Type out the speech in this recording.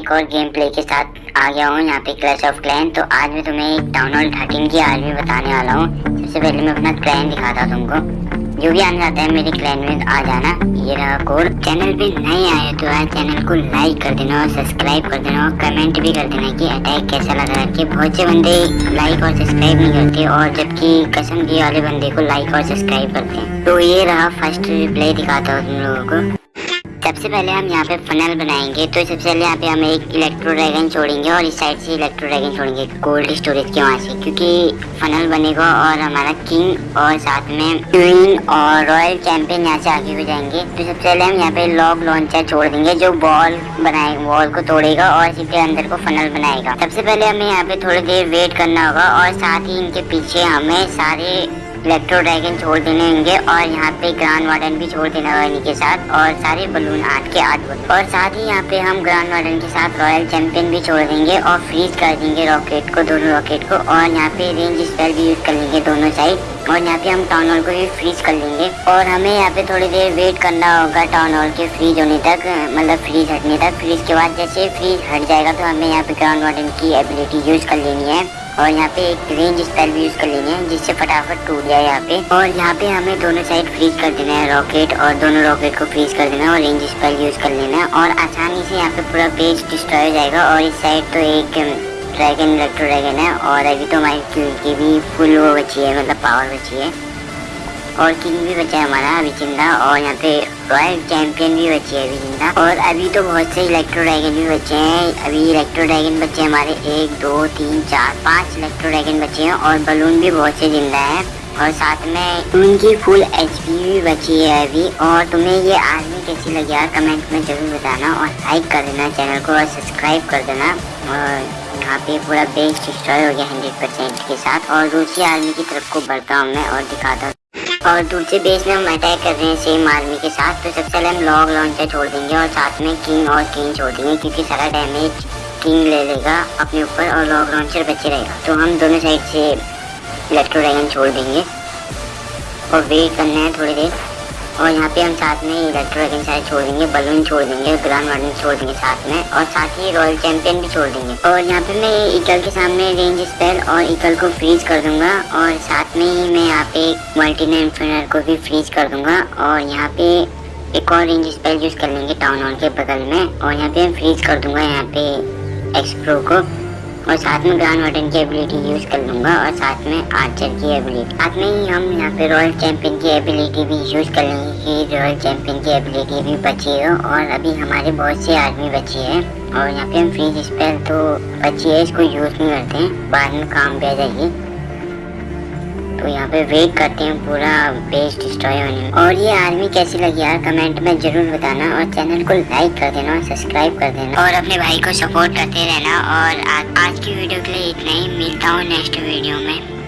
एक और game play के साथ आ गया हूँ, यहाँ पे क्लैश ऑफ़ क्लैन तो आज मैं तुम्हें एक हॉल थर्टीन की आर्मी बताने वाला हूँ। सबसे पहले मैं अपना क्लैन दिखाता हूँ तुमको। जो भी आने जाता है, मेरे क्लैन में आ जाना। ये रहा कोड चैनल पे नए आए तो यार चैनल को लाइक कर देना और सब्सक्राइब कर देना और कमेंट भी कर देना कि अटैक कैसा लगा कि बहुत से बंदे लाइक और सब्सक्राइब नहीं करते और जबकि कसम की वाले बंदे को लाइक और सब्सक्राइब करते हैं। तो ये रहा फ़र्स्ट प्ले दिखाता हूँ तुम लोगों को। सबसे पहले हम यहाँ पे फनल बनाएँगे तो सबसे पहले यहाँ पे हम एक इलेक्ट्रो ड्रैगन छोड़ेंगे और इस साइड से इलेक्ट्रो ड्रैगन छोड़ेंगे कोल्ड स्टोरेज के वहाँ से, क्योंकि फनल बनेगा और हमारा किंग और साथ में क्वीन और रॉयल चैंपियन यहाँ से आगे हो जाएँगे। तो सबसे पहले हम यहाँ पे लॉग लॉन्चर छोड़ देंगे, जो बॉल बनाए बॉल को तोड़ेगा और इसी के अंदर को फनल बनाएगा। सबसे पहले हमें यहाँ पे थोड़ी देर वेट करना होगा और साथ ही इनके पीछे हमें सारे इलेक्ट्रो ड्रैगन छोड़ देने होंगे और यहाँ पे ग्रांड वार्डन भी छोड़ देना होगा इनके साथ और सारे बलून आठ के आठ बलून और साथ ही यहाँ पे हम ग्रांड वार्डन के साथ रॉयल चैंपियन भी छोड़ देंगे और फ्रीज कर देंगे रॉकेट को, दोनों रॉकेट को और यहाँ पे रेंज स्पेल भी यूज़ कर लेंगे दोनों साइड और यहाँ पे हम टाउन हॉल को भी फ्रीज कर लेंगे और हमें यहाँ पे थोड़ी देर वेट करना होगा टाउन हॉल के फ्रीज होने तक मतलब फ्रीज हटने तक। फ्रीज के बाद जैसे फ्रीज हट जाएगा तो हमें यहाँ पे ग्राउंड वार्डन की एबिलिटी यूज़ कर लेनी है। और यहाँ पे एक रेंज स्टाइल भी यूज़ कर लेनी है जिससे फटाफट टूट जाए यहाँ पे। और यहाँ पे हमें दोनों साइड फ्रीज कर देना है रॉकेट और दोनों रॉकेट को फ्रीज कर देना है और रेंज स्टाइल यूज़ कर लेना है। और आसानी से यहाँ पे पूरा पेज डिस्ट्रॉय हो जाएगा और इस साइड तो एक ड्रैगन इलेक्ट्रो ड्रैगन है और अभी तो हमारी की भी फुल वो बची है मतलब पावर बची है। और किंग भी बचा है हमारा अभी ज़िंदा और यहाँ पे रॉयल चैंपियन भी बची है अभी ज़िंदा और अभी तो बहुत से इलेक्ट्रो ड्रैगन भी बचे हैं। अभी इलेक्ट्रो ड्रैगन बचे हमारे एक, दो, तीन, चार, पाँच इलेक्ट्रो ड्रैगन बचे हैं और बलून भी बहुत से ज़िंदा है। और साथ में उनकी फुल एचपी भी बची है अभी। और तुम्हें ये आर्मी कैसी लगी यार कमेंट में ज़रूर बताना और लाइक कर देना चैनल को और सब्सक्राइब कर देना। और यहाँ पे पूरा बेस डिस्ट्रॉय हो गया हंड्रेड परसेंट के साथ। और दूसरी आर्मी की तरफ़ को बढ़ता हूँ मैं और दिखाता हूँ। और दूसरे बेस में हम अटैक कर रहे हैं सेम आर्मी के साथ तो सबसे पहले हम लॉग लॉन्चर छोड़ देंगे और साथ में किंग और किंग छोड़ देंगे, क्योंकि सारा डैमेज किंग ले लेगा अपने ऊपर और लॉग लॉन्चर बचे रहेगा। तो हम दोनों साइड से इलेक्ट्रो ड्रैगन छोड़ देंगे। और वेट करना है थोड़ी देर। और यहाँ पे हम साथ में इलेक्ट्रो ड्रैगन सारे छोड़ देंगे बलून छोड़ देंगे ग्रांड वार्डन छोड़ देंगे साथ में और साथ ही रॉयल चैंपियन भी छोड़ देंगे। और यहाँ पे मैं इकल के सामने रेंज स्पेल और इकल को फ्रीज कर दूँगा और साथ में ही मैं यहाँ पे मल्टीना इन्फिनर को भी फ्रीज कर दूँगा और यहाँ पे एक और रेंज स्पेल यूज़ कर लेंगे टाउन हॉल के बगल में और यहाँ पे मैं फ्रीज कर दूँगा यहाँ पे एक्सप्रो को। और साथ में ग्रांड वार्डन की एबिलिटी यूज़ कर लूँगा और साथ में आर्चर की एबिलिटी साथ में ही हम यहाँ पे रॉयल चैंपियन की एबिलिटी भी यूज़ कर लेंगे कि रॉयल चैंपियन की एबिलिटी भी बची हो और अभी हमारे बहुत से आदमी बची है और यहाँ पे हम फ्रीज स्पेल तो बची है, इसको यूज़ नहीं करते हैं। बाद में काम पे आ जाएगी तो यहाँ पे वेट करते हैं पूरा बेस डिस्ट्रॉय होने में। और ये आर्मी कैसी लगी यार? कमेंट में ज़रूर बताना और चैनल को लाइक कर देना और सब्सक्राइब कर देना। और अपने भाई को सपोर्ट करते रहना और आज की वीडियो के लिए इतना ही। मिलता हूँ नेक्स्ट वीडियो में।